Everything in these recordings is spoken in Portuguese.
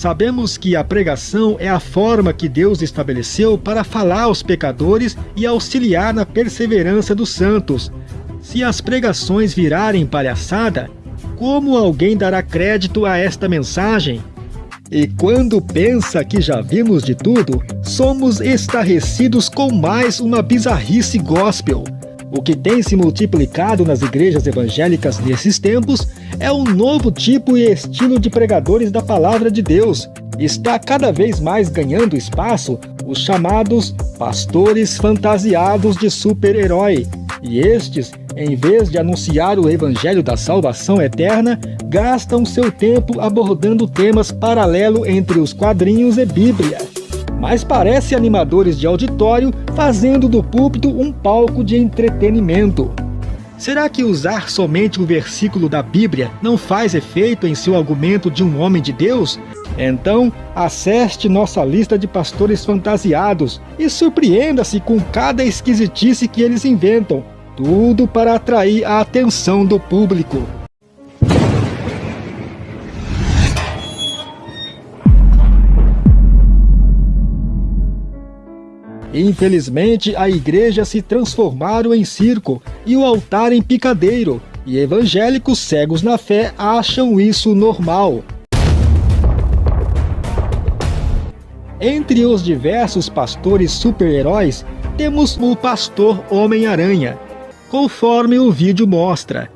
Sabemos que a pregação é a forma que Deus estabeleceu para falar aos pecadores e auxiliar na perseverança dos santos. Se as pregações virarem palhaçada, como alguém dará crédito a esta mensagem? E quando pensa que já vimos de tudo, somos estarrecidos com mais uma bizarrice gospel. O que tem se multiplicado nas igrejas evangélicas nesses tempos é um novo tipo e estilo de pregadores da palavra de Deus. Está cada vez mais ganhando espaço os chamados pastores fantasiados de super-herói. E estes, em vez de anunciar o evangelho da salvação eterna, gastam seu tempo abordando temas paralelos entre os quadrinhos e Bíblia mas parece animadores de auditório fazendo do púlpito um palco de entretenimento. Será que usar somente o versículo da Bíblia não faz efeito em seu argumento de um homem de Deus? Então, acesse nossa lista de pastores fantasiados e surpreenda-se com cada esquisitice que eles inventam, tudo para atrair a atenção do público. Infelizmente, a igreja se transformaram em circo e o altar em picadeiro, e evangélicos cegos na fé acham isso normal. Entre os diversos pastores super-heróis, temos o pastor Homem-Aranha, conforme o vídeo mostra.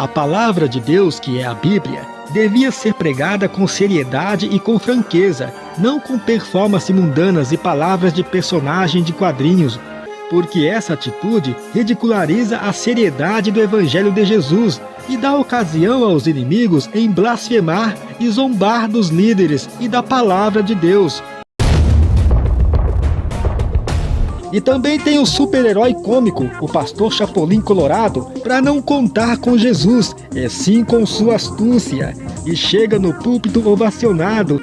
A palavra de Deus, que é a Bíblia, devia ser pregada com seriedade e com franqueza, não com performances mundanas e palavras de personagem de quadrinhos, porque essa atitude ridiculariza a seriedade do Evangelho de Jesus e dá ocasião aos inimigos em blasfemar e zombar dos líderes e da palavra de Deus, E também tem o super-herói cômico, o pastor Chapolin Colorado, para não contar com Jesus, e sim com sua astúcia, e chega no púlpito ovacionado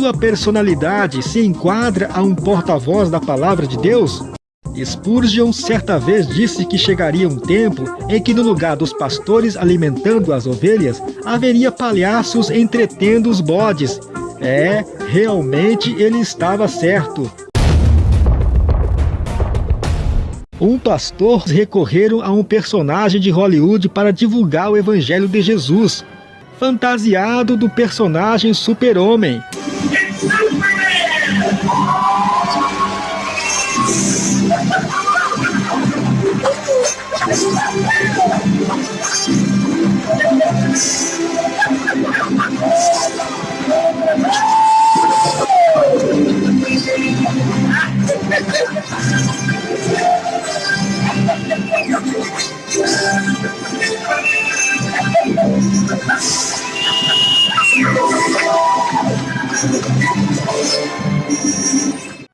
Sua personalidade se enquadra a um porta-voz da palavra de Deus? Spurgeon certa vez disse que chegaria um tempo em que no lugar dos pastores alimentando as ovelhas, haveria palhaços entretendo os bodes. É, realmente ele estava certo. Um pastor recorreram a um personagem de Hollywood para divulgar o evangelho de Jesus, fantasiado do personagem super-homem.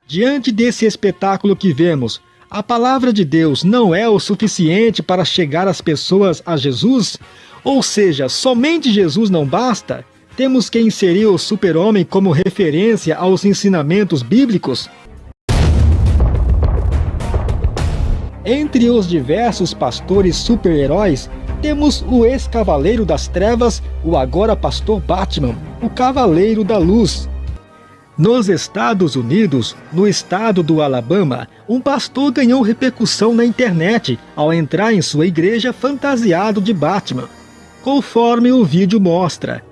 Diante desse espetáculo que vemos, a palavra de Deus não é o suficiente para chegar as pessoas a Jesus? Ou seja, somente Jesus não basta? Temos que inserir o super-homem como referência aos ensinamentos bíblicos? Entre os diversos pastores super-heróis, temos o ex-cavaleiro das trevas, o agora pastor Batman, o cavaleiro da luz, nos Estados Unidos, no estado do Alabama, um pastor ganhou repercussão na internet ao entrar em sua igreja fantasiado de Batman. conforme o vídeo mostra.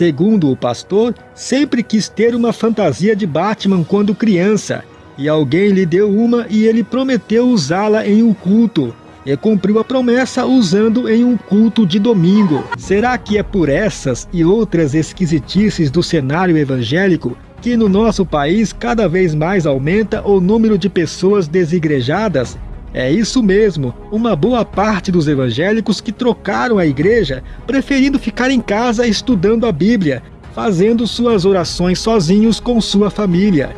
Segundo o pastor, sempre quis ter uma fantasia de Batman quando criança, e alguém lhe deu uma e ele prometeu usá-la em um culto. E cumpriu a promessa usando em um culto de domingo. Será que é por essas e outras esquisitices do cenário evangélico que no nosso país cada vez mais aumenta o número de pessoas desigrejadas é isso mesmo, uma boa parte dos evangélicos que trocaram a igreja, preferindo ficar em casa estudando a Bíblia, fazendo suas orações sozinhos com sua família.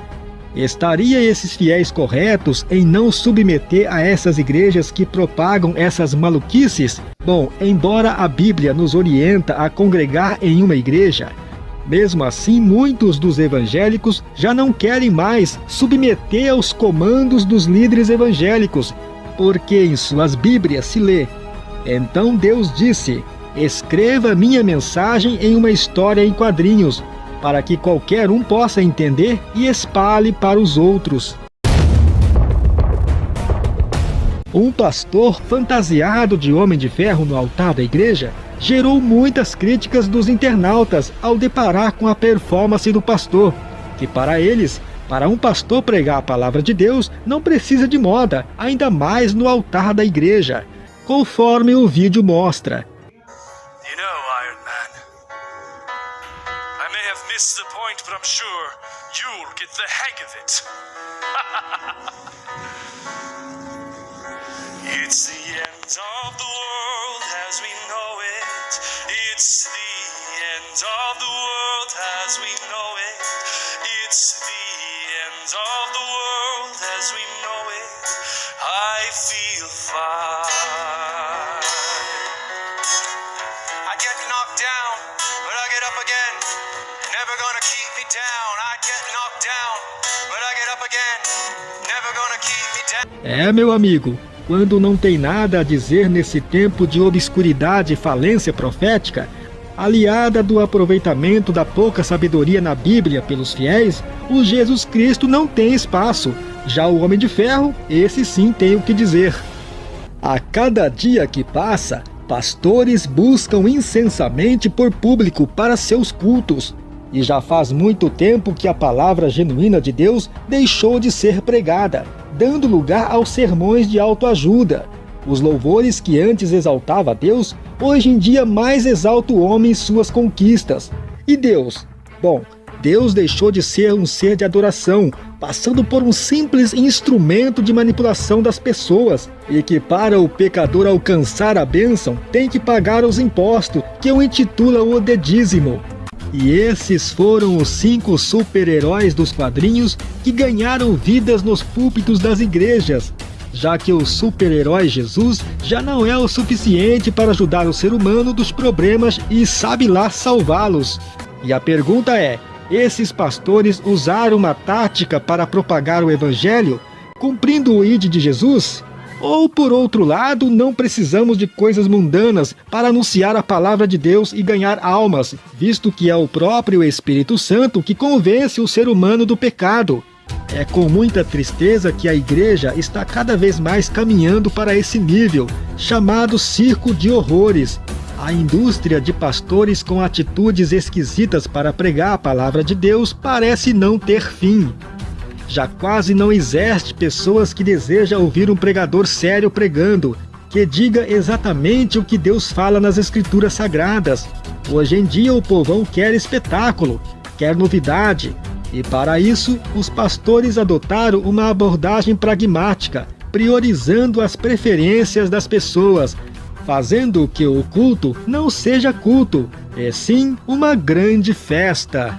Estaria esses fiéis corretos em não submeter a essas igrejas que propagam essas maluquices? Bom, embora a Bíblia nos orienta a congregar em uma igreja, mesmo assim, muitos dos evangélicos já não querem mais submeter aos comandos dos líderes evangélicos, porque em suas Bíblias se lê: Então Deus disse: Escreva minha mensagem em uma história em quadrinhos, para que qualquer um possa entender e espalhe para os outros. Um pastor fantasiado de homem de ferro no altar da igreja gerou muitas críticas dos internautas ao deparar com a performance do pastor, que para eles, para um pastor pregar a palavra de Deus, não precisa de moda, ainda mais no altar da igreja, conforme o vídeo mostra. It's the end of the keep me down. I get knocked down, but I get up again. Never gonna keep me down. É, meu amigo. Quando não tem nada a dizer nesse tempo de obscuridade e falência profética, aliada do aproveitamento da pouca sabedoria na Bíblia pelos fiéis, o Jesus Cristo não tem espaço. Já o Homem de Ferro, esse sim tem o que dizer. A cada dia que passa, pastores buscam incensamente por público para seus cultos. E já faz muito tempo que a palavra genuína de Deus deixou de ser pregada dando lugar aos sermões de autoajuda. Os louvores que antes exaltava Deus, hoje em dia mais exalta o homem e suas conquistas. E Deus? Bom, Deus deixou de ser um ser de adoração, passando por um simples instrumento de manipulação das pessoas, e que para o pecador alcançar a bênção tem que pagar os impostos, que o intitula o de dízimo. E esses foram os cinco super-heróis dos quadrinhos que ganharam vidas nos púlpitos das igrejas, já que o super-herói Jesus já não é o suficiente para ajudar o ser humano dos problemas e sabe lá salvá-los. E a pergunta é, esses pastores usaram uma tática para propagar o evangelho, cumprindo o id de Jesus? Ou, por outro lado, não precisamos de coisas mundanas para anunciar a palavra de Deus e ganhar almas, visto que é o próprio Espírito Santo que convence o ser humano do pecado. É com muita tristeza que a igreja está cada vez mais caminhando para esse nível, chamado circo de horrores. A indústria de pastores com atitudes esquisitas para pregar a palavra de Deus parece não ter fim. Já quase não existe pessoas que desejam ouvir um pregador sério pregando, que diga exatamente o que Deus fala nas escrituras sagradas. Hoje em dia o povão quer espetáculo, quer novidade, e para isso os pastores adotaram uma abordagem pragmática, priorizando as preferências das pessoas, fazendo que o culto não seja culto, e sim uma grande festa.